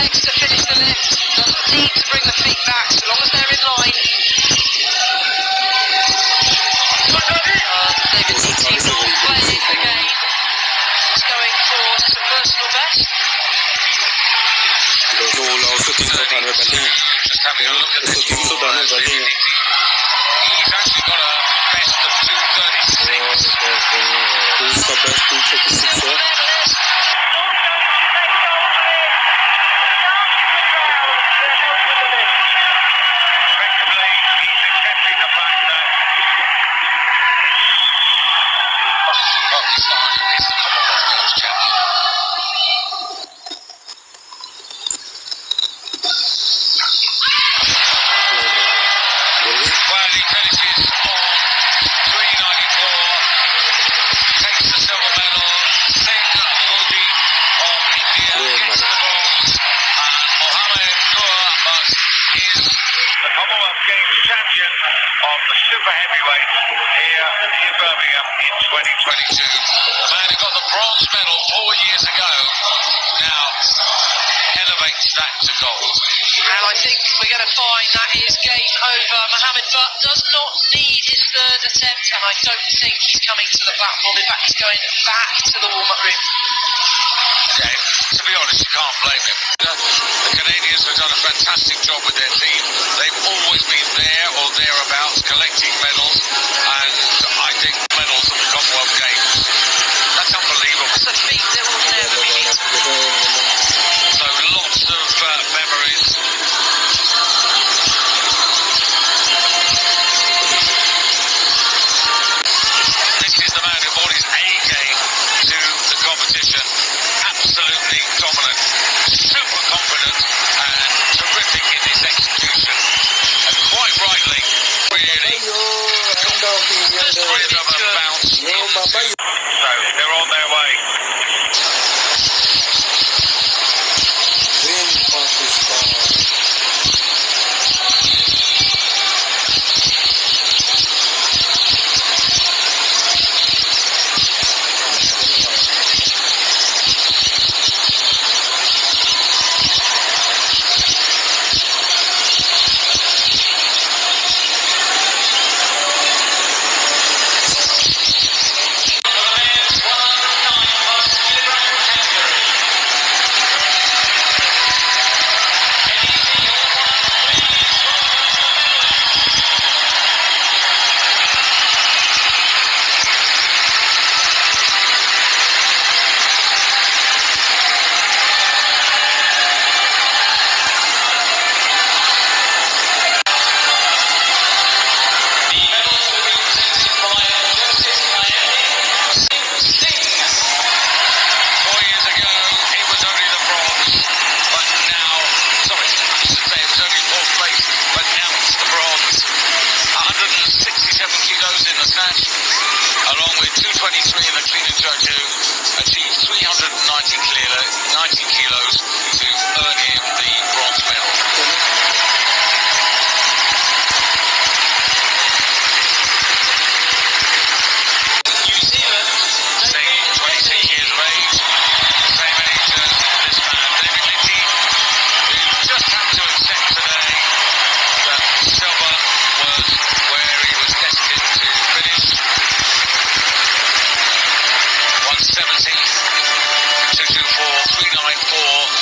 legs to finish the lift, doesn't need to bring the feet back so long as they're in line. Uh, David Eating not playing the game, he's going for some personal best. Jo, la oss ta in så att han är Berlin. Just having a look at this Så for Sudan uh, är Berlin. He's actually got a best of 236. Who's the best 236 Silver here? medalist. Effectively, he's accepting the fact that Pakistan is the Commonwealth Games champion. Well, he finishes on 394, takes the silver medal. Singh Modi of India gets the bronze, and Mohammed Nur is the Commonwealth Games champion of the super heavyweight here in Birmingham in 2022. The man who got the bronze medal four years ago now elevates that to gold. And I think we're going to find that is game over. Mohammed Butt does not need his third attempt, and I don't think he's coming to the platform. In fact, he's going back to the warm-up room. Yeah, to be honest, you can't blame him. The, the Canadians have done a fantastic job with their team. They've always been there or thereabouts collecting medals, 19 kilo, 19 kilo 24394.